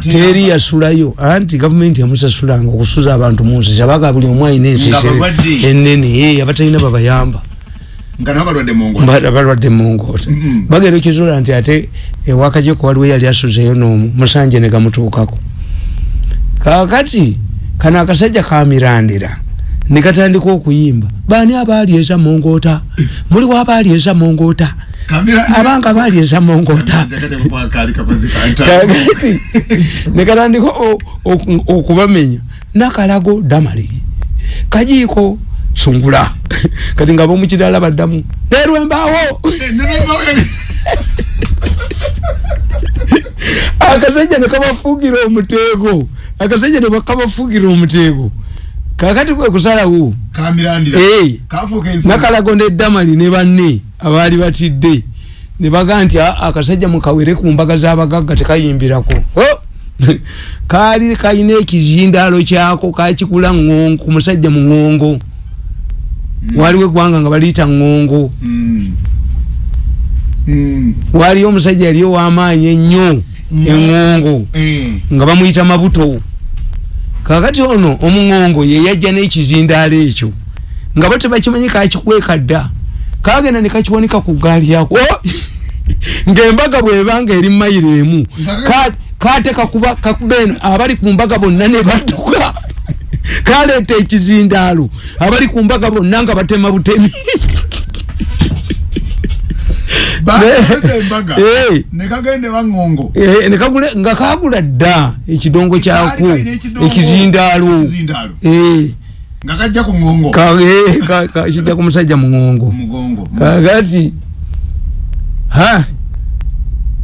teri yasulayo anti gavumenti yamusasulanga okusuza abantu munsi kyabaga buli omu alina ensisi enene abatalina babayamba balwadde mungota bagenda okizula nti ate ewakajeko waliwo yali asuzeyo nomu musanje negamutuukako kakati kano akasajja kamirandira nekatandika okuyimba bani abaali eza mungota muliwo abaali eza mungota abanga baali eza mungota kakati nekatandika okubamenya nakalago damali kajiiko sungula kati nga bomukidala baddamu nerwembaawo akasajja nekabafugira omuteego akasajja nekabafugira omuteego kakati kwe kusalawo nakalago neddamali ne banne abaali batidde. Nebaga nti akasajja mukawere ku mbaga z'abagagga tekayimbirako. Kaali kalina ekizindalo kyako kakikula ku musajja mu ŋŋongo mm. waliwo eggwanga nga baliyita ŋŋongo. Mm. mm. waliyo omusajja yali ow'amaanyi ennyo eŋŋongo mm. nga bamuyita mabuto kakati ono omuŋŋongo ye yajja n'ekizindaalo ekyo nga bo tebakimanyi kakikweka dda kagenda ne kakiwanika ku gaali yako. Ng'embaga bw'ebanga eri mayiro emu kate kakuba kakubeno abali ku mbaga bonna ne badduka. Kaleeta ekizindaalo abali ku mbaga bonna nga batema butemi nga kagula dda ekidongo kyako ekizindaalo. Kijja ku musajja muŋongo kakati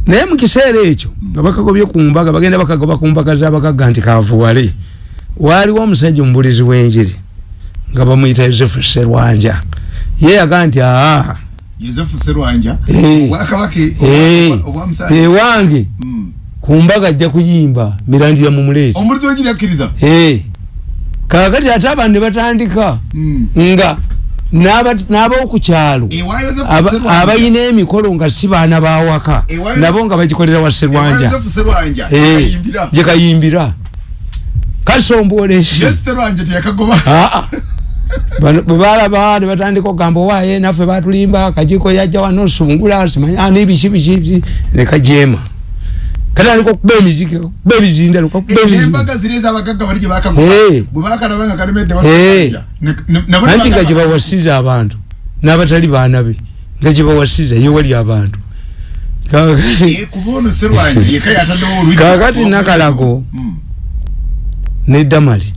naye mukiseera ekyo nga bakagobye ku mbaga bagenda bakagoba ku mbaga zabagagga nti kavuwale. Waliwo omusajja omubulizi w'enjiri nga bamuyita yosefu serwanja ye yaga nti aa ewange ku mbaga ajja kuyimba mirandira mu muleeti kakati ate abantu ne batandika nga n'abokukyalo abayina emikolo nga si baana bawaka nabo nga bagikolera wa serwanja gyekayimbira kasombolesi bwebalaba nebatandika okugamba owaye naffe batulimba kajiko yajja wano sungula simanya nebiki biki nekajema katandika okuba emiziki okuba ebizindalo anti nga gyebawasiza abantu n'abatali baana be nga gyebawasiza ye wali abantu. Kakati nakalago nedamali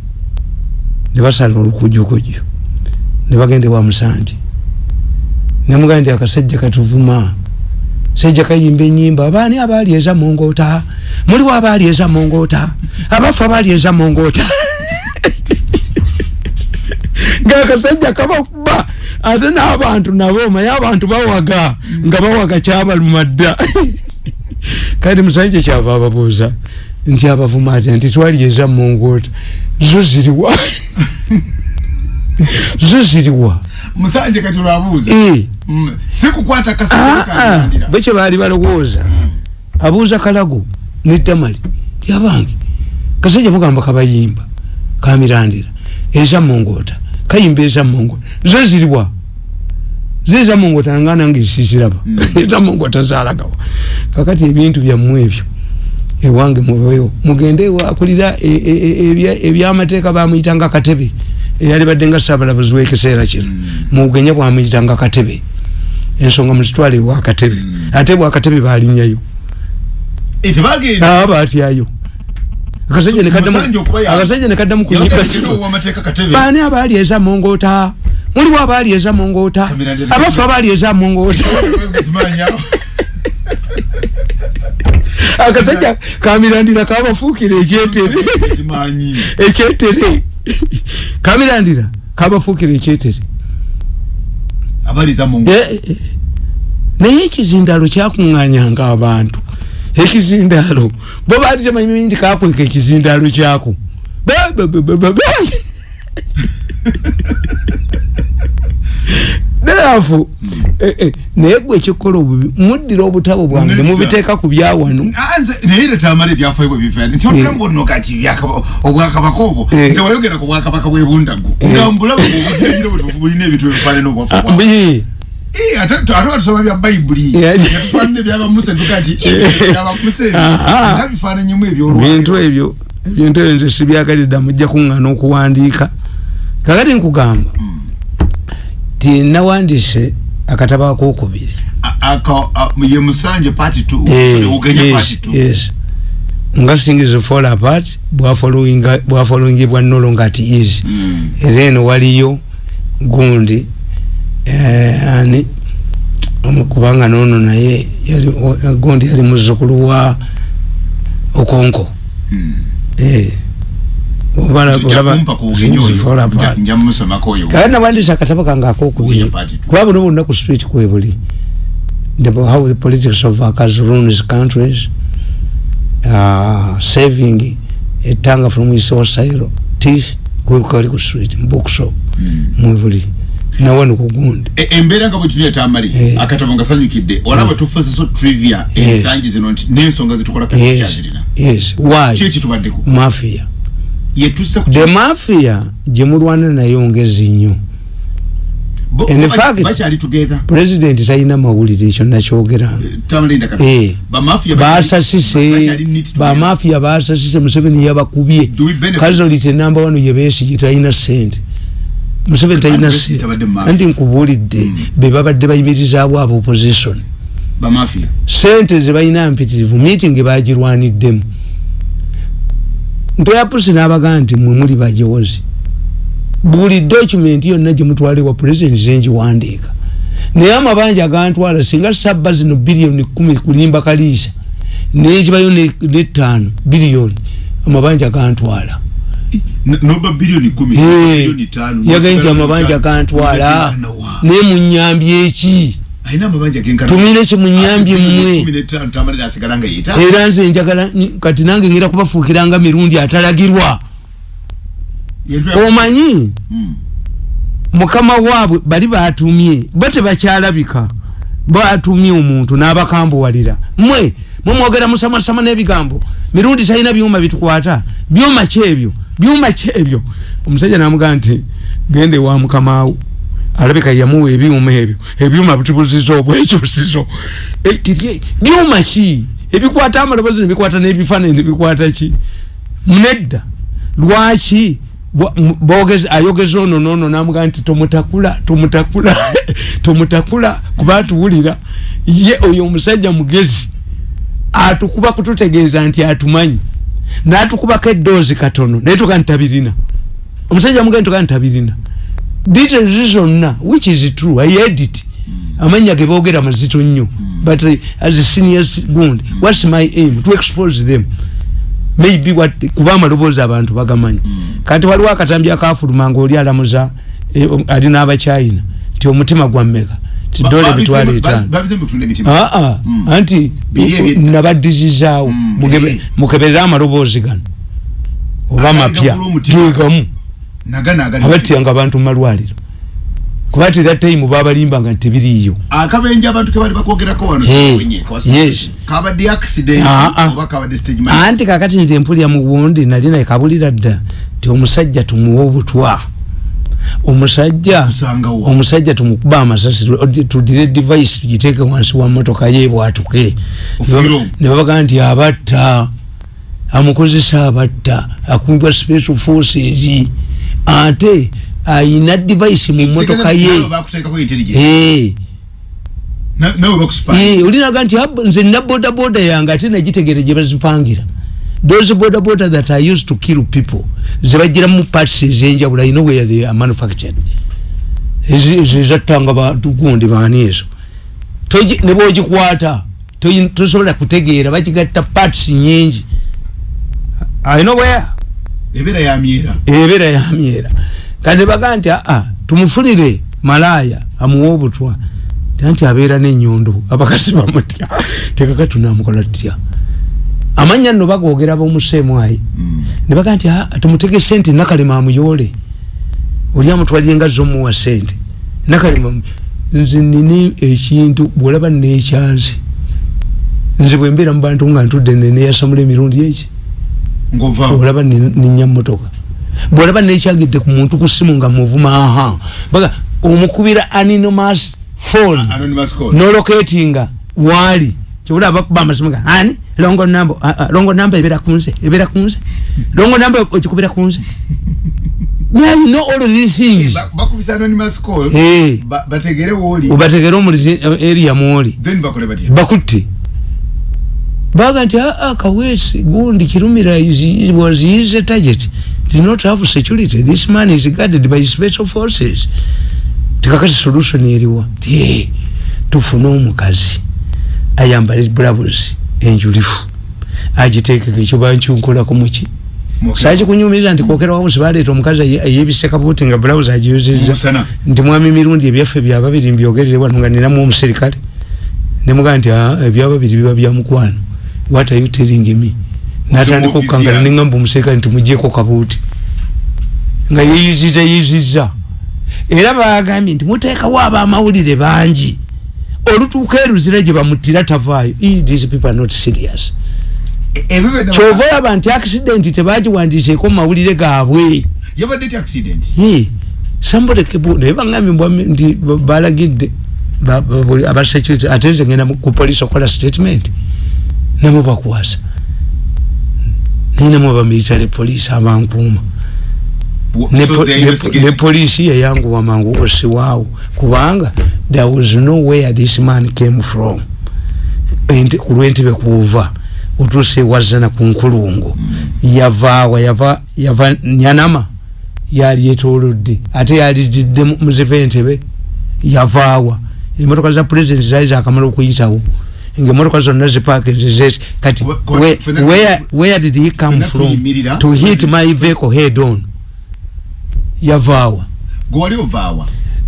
nebasala olukujukuju nebagende wa musanje. Nemugamba nti akasajja katuvuma. Sajja kayimba enyimba abaani abaali eza mungota muliwo abaali eza mungota abafu abaali eza mungota ngaakasajja kabakuba ate n'abantu nabo maye abantu bawaga nga bawaga kyabaluma dda kandi musanje kyava ababuuza nti abavuma ati nti twali eza mungota zo ziriwa zo ziriwa musanje kati olwabuuza mm. sikukwata kasabwe ah, ah. kye baali balowooza. Mm. abuuza kalago nedamali ti abange. Kasajja mugamba kabayimba kamirandira. Eza mungota kayimba eza mungota zo ziriwa zeza mungota nga nange sisiraba mm. eza mungota zalagawa. Kakati ebintu byammwe ebyo ewange mubeyo mugende akulira e, e, e, ebyamateeka bamuyitanga katebe eyali badde nga sabalabuzi wekiseera kino. Mugenye bwamuyitanga katebe. Ensonga muzitwale wakatebe ate bwakatebe balinyayo batyayo. Akasajja nekaddamu kunyibbaani abaali eza mungota muliwo abaali eza mungota abafu abaali eza mungota akasajja kamirandira kabafuukira ekyetere ekyetere kamirandira kabafuukira ekyetere eh, eh. naye ekizindalo kyakuŋŋanyanga abantu. Ekizindalo bo baali temanyi nti kakweka ekizindalo kyako therefore eh, eh, naye gwe ekikola obubi muddira obutabo bwange Nedda. nemubiteeka ku byawano. Anze naye era tamala ebyafaayo bwe bifaana nti otulamuono kati ebyakaba- obwakabaka obwo Eh. nze wayogera ku bwakabaka bwebundagu nga mbulaba obudira bwe bulina ebintu ebifaanana obwafu Eh, ate batusoma bya bayibuli Yeah. yatufaanana ebyabamuse tuga nti ebyabamuse Aha. nga bifaananyimu bintu ebyolwaliro ebyo ebintu ebyo nze sibyagalidda mujja kuŋŋana okuwandiika. Kakati nkugamba ti nawandiise akatabo akokubiri A- aka- ye musanje party two Eh, ugenye yes, party two yes. nga things fall apart bwafollowinga- bwafollowingibwa no longer at easy Mm. era eno waliyo gundi eh, ani kubanga nono naye yali- gundi yali muzukulu wa okonko Mm. Eh. Kale nabandisa akatabo kange akokubiri kuba buno bonna ku street kwebuli. The, how the politics of workers ruins countries uh, saving etanga from isosairo tif kwekali ku street bookshop Mm. mwebuli. Nawano kugundi E- embeera nga bwetuli etamali Eh. akatabo nga sanyukidde olaba tufuze so trivia ensangi zino nti n'ensonga zitukola yes. kyazirina yes. Why? Ki ekitubaddeko mafia the mafia gyemulwana nayo ngezi nnyo. Bo- in fact- bakyali together. president talina mawulire ekyo nakyogera. Tamalinda kati. Eh. bamafia basasise bamafia basasise museveni yabakubye. Do we benefit? kazolite namba wano yebesigi talina sente museveni talina Besigye sente tabadde mu mafia. anti nkubuulidde Mm. be babadde bayimirizaawo abo opposition. Bamafia sente zebalina mpitirivu meeting bagirwaniddemu ntoyapusi n'abagaa nti mwe muli bajozi. Buli document yonna gyemutwale wa president zenjiwandiika naye amabanja agantwala singa sabba zino biliyoni kumi kulimba kaliisa nekibayo netaano biliyoni amabanja gantwala N- noba biliyoni kumi Hey, biliyoni tano yagaye nti amabanja gantwala naye munyambye eki alina amabanja genkana tumire kimunyambye Ate biliyoni mmwe? kumi n'etaano tamalira asigala nga yeeta era nze njagala kati nange ngera kubafuukiranga mirundi atalagirwa. Omanyi? Mm. mukama waabwe bali batumye bo tebakyalabika. Batumye omuntu n'abakambuwalira. Mwe mumwogera musamasama n'ebigambo. Mirundi talina byuma bitukwata. Byuma ki ebyo byuma ki ebyo omusajja namugaa nti gende wa mukamaawo alabika yamuwa ebyuma ebyo. Ebyuma bitubuzizo obwekyusizo Eh, byuma ki? Ebikwata amalobozi nebikwata n'ebifaananyi nebikwata ki? Nedda lwaki? Ayogeza ono nono namugaa nti tomutakula tomutakula tomutakula kuba atuwulira ye oyo omusajja mugezi atukuba kututegeeza nti atumanyi. Natukubako eddoozi katono naye tuga ntabirina. Omusajja mugaa nti tuga ntabirina details zonna which is true. I heard it. Amanya ge boogera mazito nnyo. But uh, as a senior gundi what's my aim? To expose them. Maybe what kuba amaloboozi abantu bagamanyi kati waliwo akatambi akafuluma nga oli alamuza eh, ali n'abachina nti omutima gwammeka etaano aa Mm. anti nabadizizaawo. Mm, mukeberere amaloboozi gano. Oba Agalina mapya. gula omutima. gegamu abatyanga abantu mumalwaliro kuba that time babalimbanga nti tebiriiyo akabenje abantu kebali bakwogerako wano kabadde accident Ah, ah. oba kabadde stage anti kakati nti empulya mu buwundi nali naye kabulira dda ti omusajja tumuwa obutwa. Omusajja omusajja tumukuba amasasi tu- tudire device tugiteeke wansi wa motoka ye bwatuke. Ne babaga nti abatta amukozesa abatta akumbwa special forces ate ayina device mu motoka ye. Eh. Eh, olinaga nti "Ab- nze nina boda boda yange ate nagitegere gye bazipangira. Those boda boda that are used to kill people zebagiramu parts ezenjawulo i know where they are manufactured? Ezattanga bantu gundi baani ezo. Ne bwogikwata tosobola kutegeera bagigatta parts nyingi i know where ebeera yamyera ebeera yamyera kati baga nti aa tumufunire malaya amuwe obutwa. Anti abeera n'enyondo abakazi bamutya. Tekaka tunamukola tutya? Amanya nno bagogera bomuseemu ayi. Mm. ne baga nti aa tumutege sente nakalema amuyoole. Oli amutwalire nga zomuwa sente nakalema nze nina ekintu bwolaba nekyanze nze bwembeera mu bantu nga ntudde neneyasamula emirundi eki olaba ninya motoka bwolaba nekyagidde ku muntu ku simu nga muvuma aha baga omukubira anonymous phone noloketinga wali kyobula bakuba amasimu ga ani longo namba longo namba ebera kunze ebera kunze longo namba okikubira kunze Yeah, you know all of these things. Bakubisa anonymous call. Hey. Bategere woli. Ubategere omuli area mwoli. Then bakole batia. Bakutti. Baga nti ah ah kawesi gundi kirumira is was his target. Did not have security. This man is guarded by special forces. Tikakati solution eriwa. Tie. Tufuna omukazi. Ayambale blouse enjulifu. Ajiteke kichoba nchunkola kumuchi. sachi kunyumiriza nti kokera wawo sibaleeta omukazi ayebise kabuti nga blouse agiyuziza nti mwami mirundi ebyaffe byababiri mbyogerere wano nga ninamu omuserikale nemugaa nti ah, ebyababiri biba byamukwano what are you telling me natandika okukangana neŋamba omuserikale nti mugyeko kabuti nga yeyiziza yeyiziza era bagambye nti muteekawo abamawulire bangi olutuuka eruzira gye bamutira tavaayo these people are not serious kyova olaba nti accident tebagiwandiseeko mumawulire gaabwe naye bagambye nti balagidde abasecurity ate nze ngenda ku police okola statement nemu bakwasa ninamu abamilitary police abankuuma? Ne polisi yayanguwa mangu osiwaawo kubanga there was no where this man came from. Kulwentebe kuva otuse wazana kunkulungu yavaawa yava yava nyanama yali etolodde ate yali jidde muziva entebe yavaawa. Emotoka za president zali zakamala okuyitawo nga emotoka zonna zipakinzizeti kati where, where did he come from to hit my vehicle head on? Yavaawa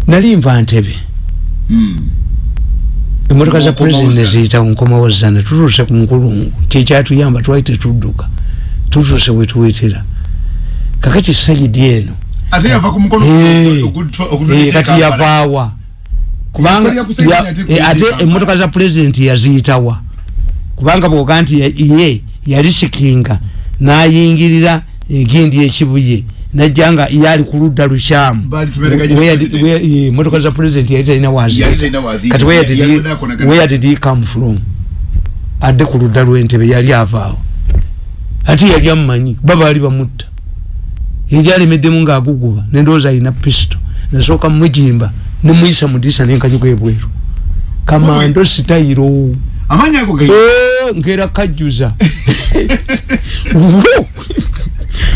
nali nva ntebe. Mm. emotoka za president neziyita nkomawo zana tutuse ku nkulungu. Kyekyatuyamba twali tetudduka tutuse wetuwetera kakati sayidi eno. Kati yavaawa kubanga ate emotoka za president yaziyitawa kubanga bwoga nti ye yali sikinga nayingirira egindi ekibuye najanga yali kuludda lukyamu motoka za president yali talina wazikati where did he come from? Adde ku ludda lwentebe yali avaawo ate yali amumanyi baba bali bamutta. Yali alemeddemu ngaaguguba nendowooza alina pisto nasooka mujimba nemuyisa mudisa nenkanyuga ebweru kamando sitayiro. Ngera kajjuza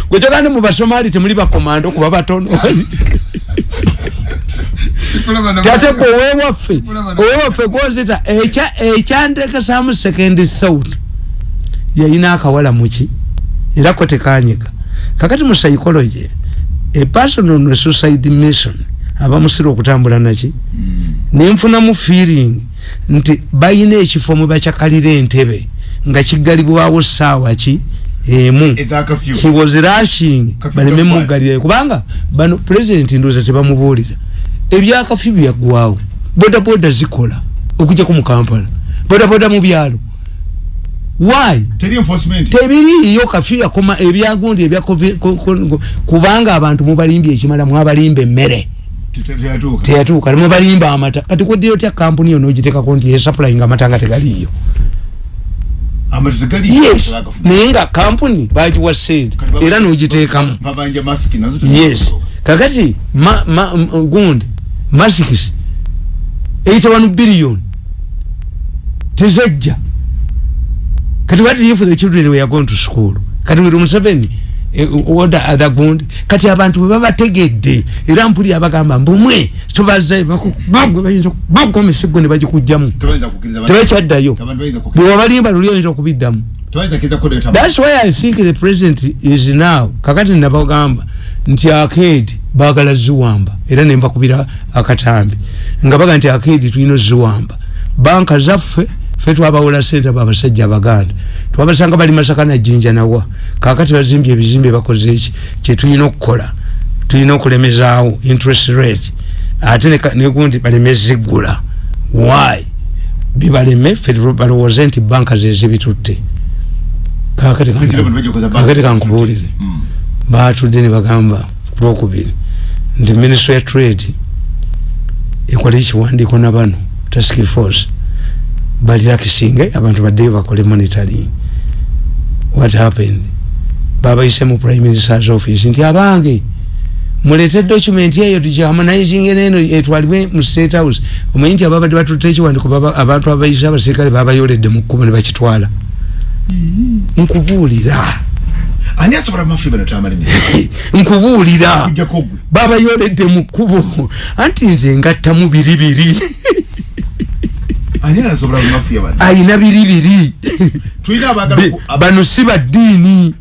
gwekyogande mubasomali temuli bakomando kuba batono. Tate gwe owewaffe owewaffe gwozita ekyandekesamu second thought yayina akawala muki era ko tekanyiga kakati mu psychology a person on a suicide mission abamusira okutambula naki? Hmm. nenfunamu feeling nti bayina ekifo mwebakyakalira entebe nga kigalibwawo saawa ki? Emu. He was rushing. Baleme mugalira kubanga bano president ndoza tebamubuulira. Ebyakafi byaggwawo bodaboda zikola okujjako mu kampala. Bodaboda mu byalo. Why? Tebiriyo kafi yakoma ebyagundi ebya kubanga abantu mubalimbye ekimala mwabalimba emmere teyatuuka. Mubalimba amata. Kati kuddira otya kampuni yo nogiteekako nti esupplying amata nga tegaliyo yes. Naye nga kampuni bagiwa sente era nogiteekamu. yes. kakati gundi masikis 81 billion. Tezajja. Kati what if the children were going to school? Kati wiri museveni oda other gundi kati abantu bebabategedde era mpuli abagamba mbumwe tubaze bagwa emisigo ne bagikugjamu. Tebakyaddayo bwewabalimba luli oyinza okubiddamu. Thats why i think the president is now kakati nabagamba nti akedi bagala ziwamba era nembakubira akatambi. Nga baga nti akedi tulina ziwamba banka zaffe fe twabawola sente abo abasajja abaganda twabasanga bali masaka najinja nawa kakati bazimbye ebizimbe bakoze eki? Kyetulina okukola. Tulina okulemezaawo interest rate. Ate neka- nekundi baleme zigula why? Bibaleme fe balowooze nti banka zezibitutte kakati Nti kanku- abantu bajja kukoza banka kakati zitutte. kankubuulire Mm. batudde ne bagamba ku lwokubiri nti ministry ya trade ekole ekiwandiiko na bano task force balilakisinge abantu baddeyo bakole monitoring. What happened? Babayise mu prime minister's office nti abange mulete document eyo tukiharmonizing neno etwalibwe mu state house. Omanyi nti ababadde batutte ekiwandiiko baba- abantu abayise abasirikale babayoledde mu kkubo ne bakitwala. Nkubuulira. Ani asobola mafi bano tamala emirimu nkubuulira. Babayoledde mu kkubo. Anti nze ngattamu biri biri ani asobola mafiya bano ayina biri biri bano si baddiini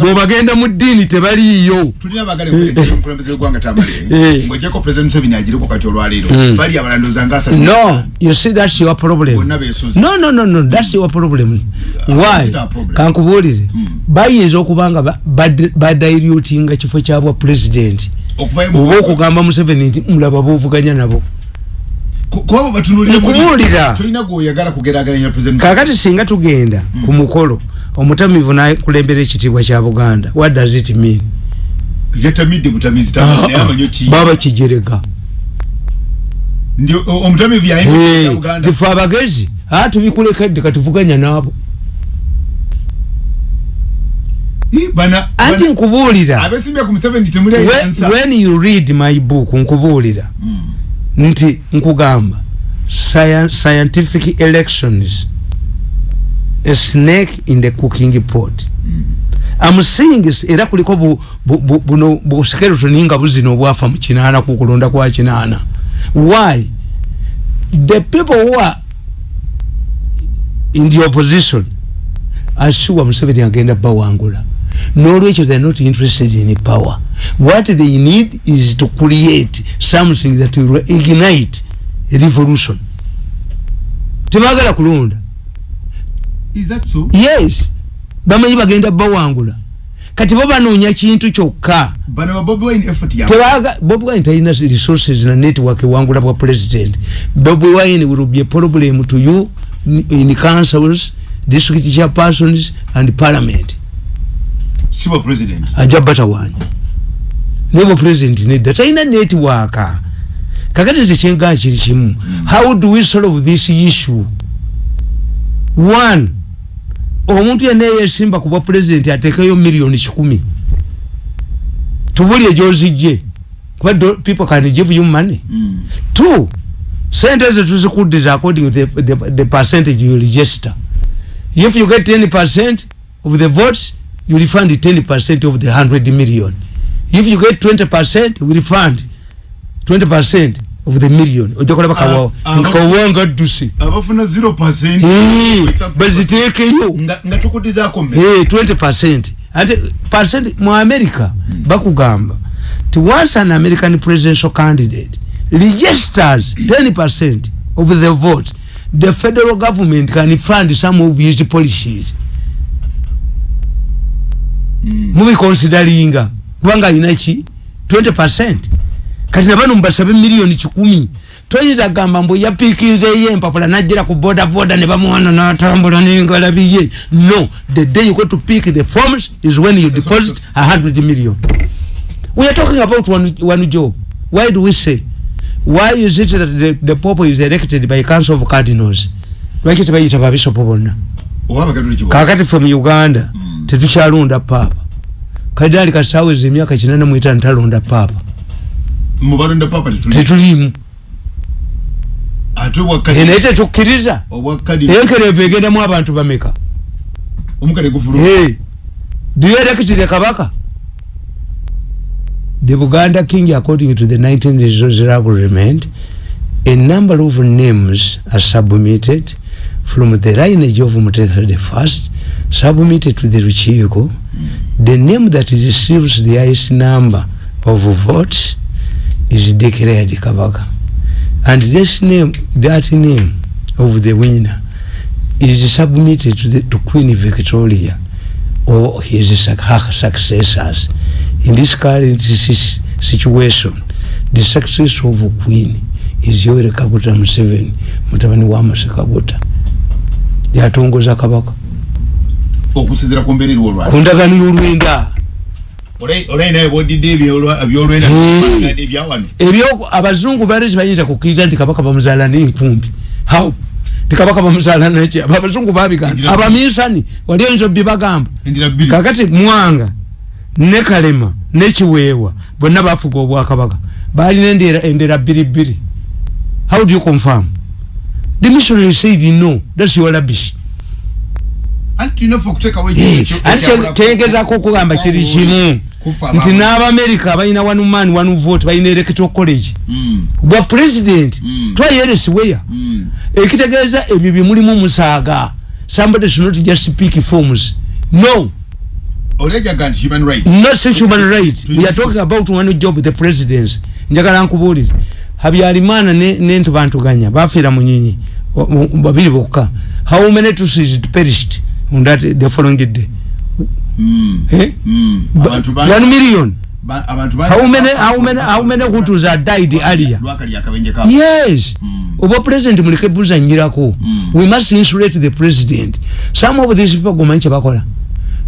bwobagenda mu ddiini tebaliiyo. Tulina abaagala okuleetera omukulembeze w'eggwanga tamale Eh. ng'ojjako president museveni agireko kati olwaleero. Mm. bali abalanduza nga asatu no you see that's your problem. No no no no that's your problem. Why? our problem. kankubuulire. Mm. bayinza okuba nga ba- bad- badilutinga kifo kyabwa pulezidenti oba okugamba museveni nti mulaba boovuganya nabo ku- ku abo batunulira muli- Nkubuulira. tolina gweoyagala kugeraageranya president kakati singa tugenda ku mukolo omutamivu nakulembera ekitiibwa kya buganda. What does it mean? Yatamidde butamizi tamale naye amanyo ki? Baba kijerega ndi o- omutamivu yayimba uganda tife abagezi a tubikulekedde katuvuganya naabo Ih, bana anti bana- nkubuulira. abesimbye ku museveni temuli When- ayansa when you read my book nkubuulira nti nkugamba science, scientific elections a snake in the cooking pot. I'm saying is- era kuliko bu- bu- bu- buno buskeletoni nga buzino obwafa mu kinaana ku kulonda kwa kinaana. Why? The people who are in the opposition are sure museveni agenda bawangula nolwekyo they are not interested in power. What they need is to create something that will ignite a revolution. Tebagala kulonda Is that so? yes. Bamanyi bagenda bawangula. Kati bo banoonya kintu kyokka. Bano ba Bobi Wine effort yawe tebaga bobi wine talina resources na network ewangula bwa president. Bobi wine will be a problem to you in councils district chairpersons and parliament si wa president. Aja batawanya nebo president nedda talina network kakati nze kyengaa kiri kimu how do we solve this issue? One omuntu yenna eyesimba kubwa president atekeyo miliyoni kikumi tubulye gyozijje kuba do- people can give you money. Mm. two sente ezo tuzikuddiza according to the, the, the percentage you register. If you get 10 percent of the votes you refund 10 percent of the 100 million. If you get 20 percent we refund 20 percent of the million. Ojja kulaba kawawa Ah, ah, nkawanga ddusi abafuna 0% Eh, baziteekeyo nga nga tukuddizaako mme Eh, 20 percent. Ate percent mu america bakugamba ti once an american presidential candidate registers 10 percent of the vote the federal government can fund some of his policies mubikonsideringa kubanga alina ki 20 percent. Kati nabano mubasabe miliyoni kikumi toyinza gamba mbu yapiikinzeeyo empapula najjira ku boda boda ne bamuwana natambula nengalabiye no the day you go to pick the forms is when you deposit a hundred million. We are talking about one, one job. Why do we say? Why is it that the, the pope is elected by council of cardinals? Lwaki tebayita babisopo bonna oba abagatoliki bo kakati from uganda tetukyalonda paapa kadali kasaweza emyaka kinana mwetano talonda paapa mu balonda papa tetuli tetulimu. Ate obwa Eh, naye kadi tetukkiriza obwa kadi enkerevu egendamu abantu bameka? Omukale gufulu Hey, you elect the kabaka? The buganda king according to the 1900 agreement a number of names are submitted from the lineage of the first submitted to the Ruchiko the name that receives the highest number of votes is declared kabaka. And this name that name of the winner is submitted to, the, to Queen Victoria or his successors. In this current situation, the success of queen is yoweri kaguta museveni mutabani wa mase kaguta yatongoza kabaka. Okusizira ku mbeereri olwali ku ndagano y'olwenda ebyo abazungu bali tebayinza kukkiriza nti kabaka bamuzaala n'enkumbi how? Ti kabaka bamuzaala neki abazungu babigamba abaminsani wali oyinza obbi bagamba endira bbiri. Kakati mwanga ne kalema ne kiweewa bonna bafuga obwakabaka. Balina endera endera bbiri bbiri. How do you confirm the missionary said no that's your rubbish. Anti tulina ffe okuteekawo Eh, anti tegezako okugamba kiri kimu nti n'abamerika balina one man one vote balina electoral college. Hmm. bwa president Mm. twayeresibweya ekitegeeza ebyo byemulimu musaaga. Somebody should not just speak forms. No. Olejaga nti human rights. Not such human right we are talking about one job the presidents. Njagala nkubuulire. Habyarimana ne- n'entubantuganya bafiira mu nyinyi wa- mu- babiri bokka. How many tusis perished? On that the following day Hmm. eh? Bangi- one million. ba- how many how many how many hutus are died earlier? yes. Mm. oba president muleke buzanyirako Mm. we must insulate the president. Some of these people gomanyi kyebakola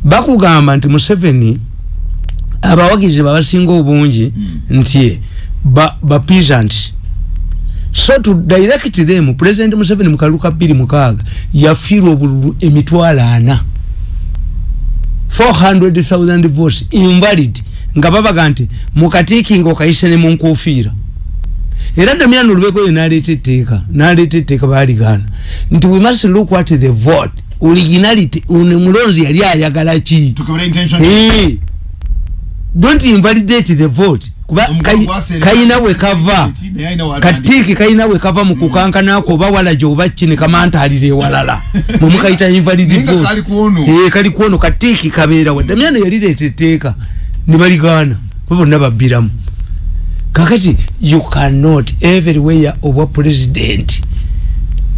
bakugamba nti museveni abawagizi babasinga obungi nti ba, ba peasants so to direct them president museveni mukaluka bbiri mukaaga yafiirwa obululu emitwalo ana. 400,000 votes invalid. Nga babaga nti mukatiikinga okayise ne munkofiira era damian olubeko ye naleeta etteeka naleeta etteeka baligana nti we must look at the vote. Originality ono mulonzi yali ayagala ki? Tukebera intention. Eh. don't invalidate the vote kayina we kava. Katiiki kayina we kava mu kukankanako oba walaje oba kine kamantaalira ewalala mwemukayita invalid vote. kali ku ono. Eh, kuono katiiki kabeerawo damiano yalireeta etteeka ne baligaana ba bonna babbiramu. Kakati you cannot everywhere obwa president.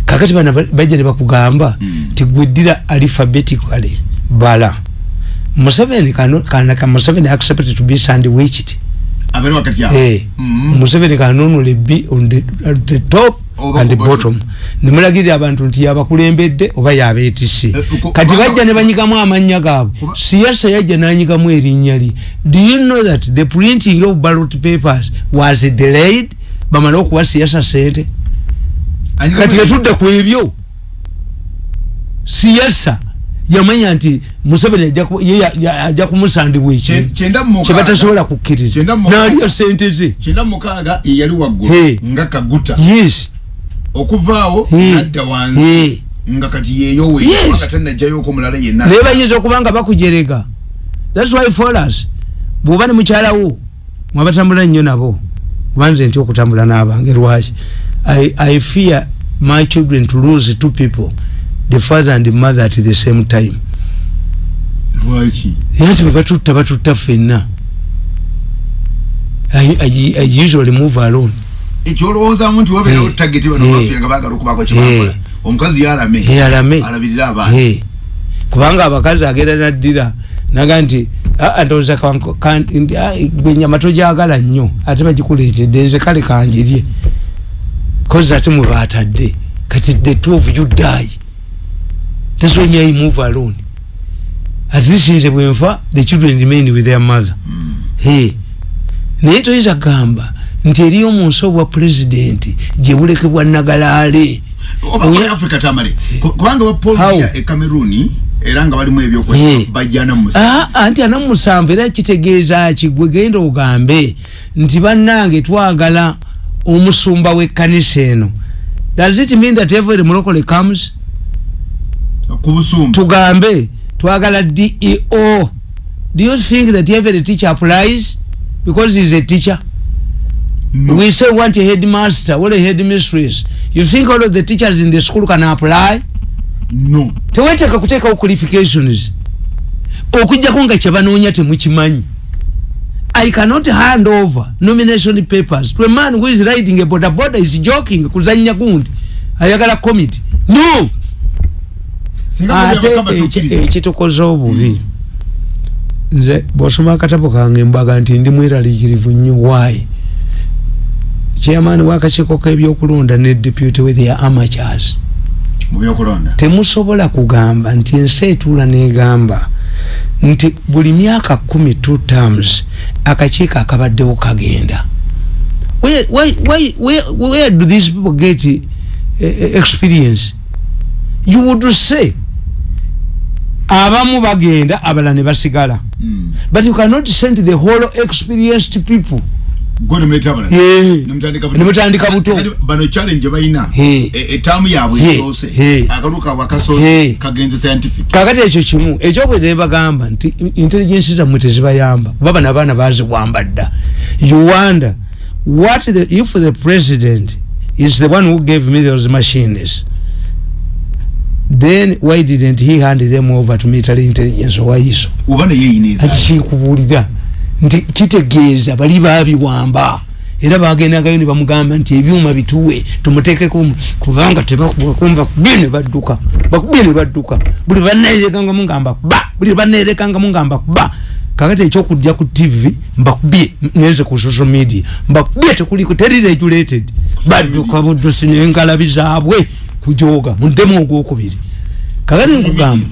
Kakati bana ba- bajja ne bakugamba Mm. tigweddira alphabetically bala. Museveni kana ka museveni accepted to be sandwiched abere wakati awo Eh, Mm. museveni kanonule b on the, on the top Oba and the bottom. nemulagirira abantu nti yabakulembedde oba yabeetise Eh, kati bajja ne banyigamu amannya gaabwe. Siyasa yajja nanyigamu erinnya lye. Do you know that the printing of ballot papers was delayed? Bamale okuwa siyasa sente kati yatudde ku ebyo. Siyasa yamanya nti museveni ajja kumusandibwa Kye- ekintu mukaaga- kyebatasobola kukkiriza. Kyenda mu mukaaga- naliyo sente ze. kyenda mu mukaaga ye yali waggulu Hey. nga kaguta. Yes. Okuvaawo Hey. nadda wansi Hey. nga kati yeyowe Yes. yenna. Naye bayinza okuba nga bakujerega. Thats why us bw'oba ne mukyalawo mwabatambula nnyo nabo. Kubanze nti okutambula n'abange lwaki? I fear my children to lose two people the father and the mother at the same time lwaki nti bebatutta batutta ffenna I, I, I usually move alone ekyolowoozamu nti wabeerawo Hey. tageti bano Hey. baffe nga baagala okubaako kyebakola Hey. omukazi yalame eyalame alabirira abaana Eh. kubanga abakazi agenda naddira naga nti "Ah, ndowooza kanko- kan- ndi- ah, gwe nyama tojagala nnyo ate bagikuleetedde nze kale kanjirye kozi ate mwe batadde kati the two of you die that's when I move alone. At least nze bwenfa the children remain with their mother. Hey. naye toyinza kugamba nti eriyo mu nsi obwa pulezidenti gye bulekebwa nagalaale africa tamale. Ku- kubanga ba paul? Biya e cameroon era nga balimu ebyokwesa bajjana mu musa Ah, anti ana musanvu era kitegeeza ki? Gwe genda ogambe nti bannange twagala omusumba w'ekkanisa eno. Does it mean that every mulokole comes tugambe twagala deo do you think that every teacher applies? Because he's a teacher. No. we say want a headmaster or a headmistress. You think all of the teachers in the school can apply? No. Teweteeka kuteekawo qualifications. Okujjako nga kyebanoonya temukimanyi. I cannot hand over nomination papers to a man who is riding a boda boda is joking kuzanya gundi ayagala committee. No ate ate eki- ekitukoze obubi. Nze bwosoma akatabo kange mbaga nti ndi mweraliikirivu nnyo waayi chairman wakakiiko k'ebyokulonda ne deputy with their amateurs. Temusobola kugamba nti ensi etuula negamba nti buli myaka kumi two terms akakiiko akabaddewo kagenda. Where, why, where, where do these people get uh, experience? You would say abamu bagenda abala ne basigala. Mm. but you cannot send the whole experienced people. Nemutandika buto. nemutandika buto. Kati bano challenge bayina. Hey. E- etaamu yaabwe esoose akalu kaabwe akasoose kagenze scientific. Kakati ekyo kimu ekyokubiri bagamba nti intelligence zammwe tezibayamba. Kuba bano abaana baziwamba dda you wonder what the, if the president is the one who gave me those machines then why didn't he hand them over to military intelligence? Owaiso oba neyeyineza ati kikubuulira nti kitegeeza bali babiwamba era bagendagayo ne bamugamba nti ebyuma bituwe tumutekeko kubanga tebakumva kubye ne badduka bakubye ne badduka. Buli banerekangamu nga mbakuba buli banerekangamu nga mbakuba kakati ekyokujja ku tv mbakubye ngenze ku social media mbakubye tekuliko teri regulated badduka buddusi nenkalabi zaabwe kujoga muddemu ogwokubiri. Kakati nkugamba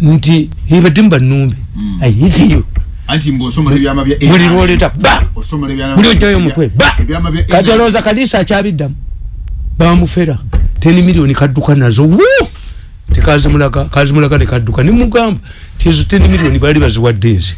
nti ibadde mbanumbe ayitiyo anti mbwosomala ebyama bya buli lwoleta ba! Osomala ebyama buli ojjayo omutwe ba! Kati olowooza kalisa akyabiddamu? Bamufera teni miliyoni kadduka nazo wu tekazimulaga kazimulaga nekadduka nimugamba ti ezo teni miliyoni baali baziwadde nze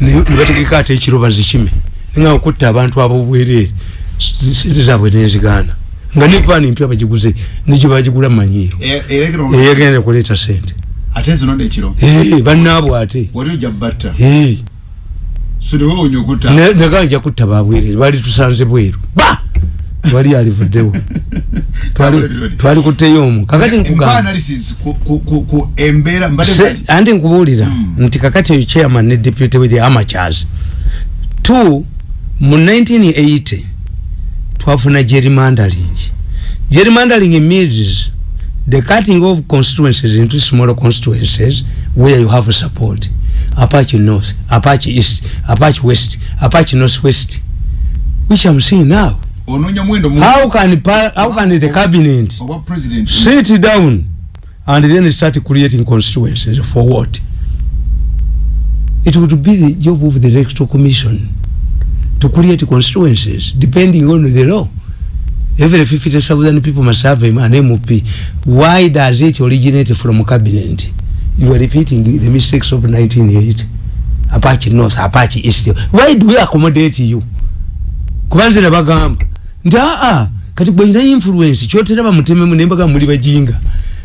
Ne- nebategeka ate ekiro bazikime. Nga okutta abantu abobwereere sente zaabwe nenzigaana nga nevaani mpya bagiguze negye bagigula mumanyiiro E- erekero eyagenda kuleeta sente ate zino nekiro Eh, bannaabwe ate. Wali ojja batta. Eh. so newewonya okutta? Ne- neganja kutta babwerere bali tusanze bweru. Ba! Wali alivuddewo Twali- kutteyo omu. Kakati anti nkubuulira Mm. nti kakati eyo chairman ne deputy with the amateurs two mu 1980 twafuna gerrymandering gerrymandering means the cutting of constituencies into smaller constituencies where you have support. Apache north apache east apache west apache northwest which i'm seeing now. How can how can the cabinet sit down and then start creating constituencies for what? It would be the job of the electoral commission to create constituencies depending on the law. Every 50000 people must have an mp why does it originate from cabinet? You are repeating the mistakes of 1980 apache north apache east. Why do we accommodate you? Kubanze nabagamba nti aa kati gwenyina influence kyotera bamutememu nembaga muli bajinga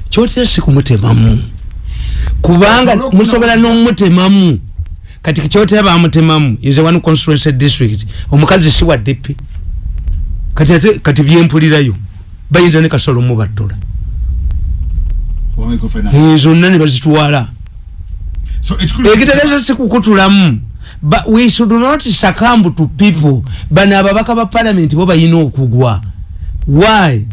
kyotera si kumutemamu kubanga musobola nomutemamu kati kyotera bamutemamu is one constituency district. Omukazi si wa dp kati ate kati byempulirayo bayinza ne kasolo mubattola Wa microfinance. zonna ne bazitwala. So ekikulu ekitegeeza si kukutulamu. But we should not succumb to people. Bano ababaka ba parliament bo bayina okugwa. Why?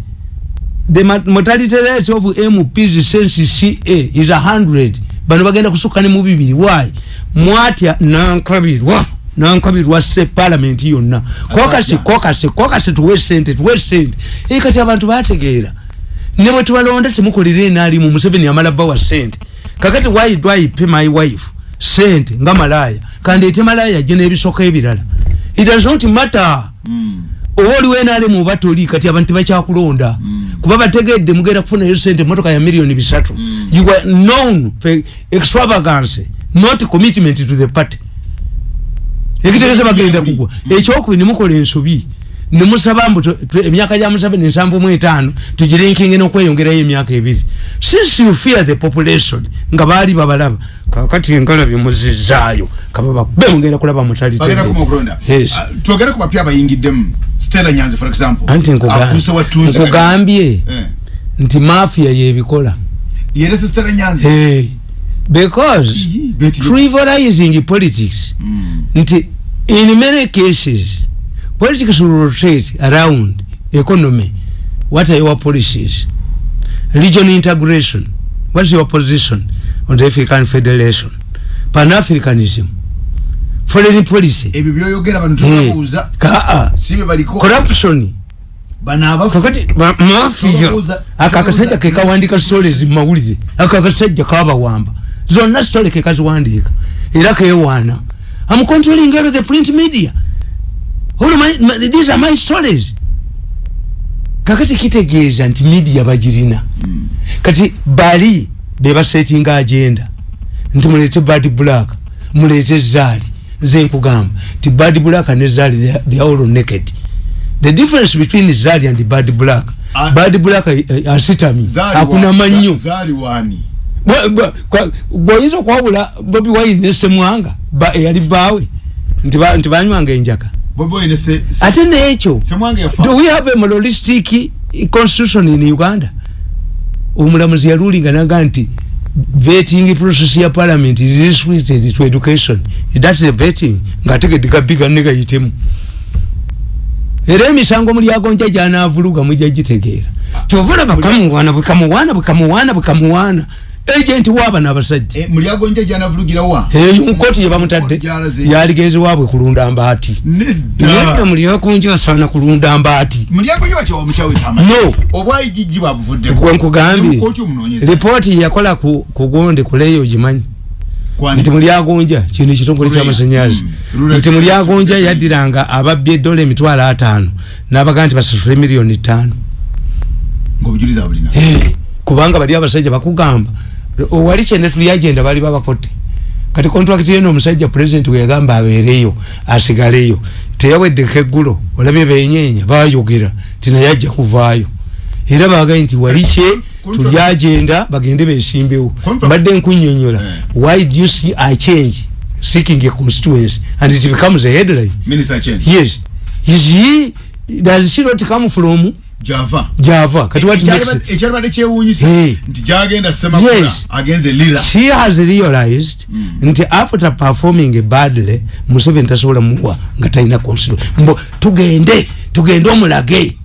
The mortality rate of mps since ca is 100 bano bagenda kusukka ne mu bibiri. Why? Mwatya nankabirwa nankabirwa se parliament yonna. Kokasi kokasi kokasi tuwe sente tuwe sente. Ee kati abantu bategeera ne bwe tubalonda temukolera enaalimu museveni amala bawa sente. Kakati why do i pay my wife sente nga malaya kandi ete malaya je n'ebisoko ebirala. It does not matter. Mm. oba oliwo enaalimu oba toli kati abantu tebakyakulonda kuba bategedde mugenda kufunayo sente motoka ya miliyoni bisatu. You are known for extravagance not commitment to the party. Ekitegeeza bagenda kugwa. Ekyokubiri nemukola ensobi nemusaba mbu tu- tu- emyaka gya museveni nsanvu mu etaano tugirinkinge n'okweyongerayo emyaka ebiri. Since you fear the population nga baali babalaba. Kakati engalabi muzizaayo kababakube mugenda kulaba bagenda kuma okulonda Yes. Ah, twogere ku bapya abayingiddemu. Stella nyanzi for example anti nkuga- afuuse wattunzi nkugambye. Eh. nti mafia yebikola yerese stella nyanzi. Hey. because Ii, beti- frivolizing politics. Mm. nti in many cases politics will rotate around economy. What are your policies? Region integration. What's your position on the african federation? Pan-africanism. Foreign policy. Ebyo byoyogera bano Eh, tubabuuza kaa sibe baliko. corruption. Kakati mafia Tubabuuza- aka akasajja tubabuuza- kekawandika stories mumawulire ako akasajja kabawamba zonna story kekaziwandiika era kewaana am controlling all the print media all my, my, these are my stories. Kakati kitegeeza nti media bagirina. Kati bali bebasetinga agenda. Nti mulete bad black mulete zaali nze nkugamba ti bad black ne zaali they are- they are all naked. The difference between zaali and bad black Ah. bad black uh, asitami Zaali akuna wa- manyo za- zaali wani? Bwoyinza okwawula bobi wine ne semwanga ba- eyali baawe. Nti ba- nti banywanga enjaka ate yafa. do we have a moralistic constitution in uganda? Omulamuzi yalulinga naga nti vetting process ya parliament is restricted to education. That the vetting. Ngaategedde gabiga negayitemu era emisango mulyagonja gyanavuluga mwijja gitegeera. Kyovula bakamuwaana bwekamuwaana bwekamuwaana bwekamuwaana agenti waaba n'abasajja. Eh, mulyagonja janavulugira wa? Eyo nkoti yebamutadde Gyalaze. yaligezi waabwe kulunda mbaati. Nedda. Nedda mulyagonja asaana kulunda mbaati. Mulyagonja wakyawa mukyawe tama? No. Obwayigigi bwabuvuddeko gwenkugambye Mukooti omunoonyeza. ripooti yakola ku kugonde kuleyo gimanyi Kwani- nti mulyagonja kino kitongole Rurea. kyamasanyazi Mm. Rurea. nti mulyagonja yaddiranga ababbi edola emitwalo ataano n'abagaa nti basasule miliyoni ttaano. Ngaobujulizi abulina Eh, kubanga bali abasajja bakugamba. Wali kyene tuli agenda bali babakotte kati kontrakiti yeno omusajja pulezidenti weyagamba abeereyo asigaleyo. Teyaweddeko eggulo olabye benyenya bayogera tinaye ajja kuvaayo. Era bagaye nti wali kye Contract- tuli agenda bagende besimbewo Contract- mbadde nkunyonyola Eh. why do you see a change? Seeking a constituency. And it becomes a headline. Minister change. Yes. Is he does she not come from java. Java. Kati what makes it? ekyalibadde kyewuunyisa. Nti gyagenda semakula Yes. agenze lira. She has realized nti after performing badly museveni tasobola muwa nga talina constitution mbo tugende tugende omulage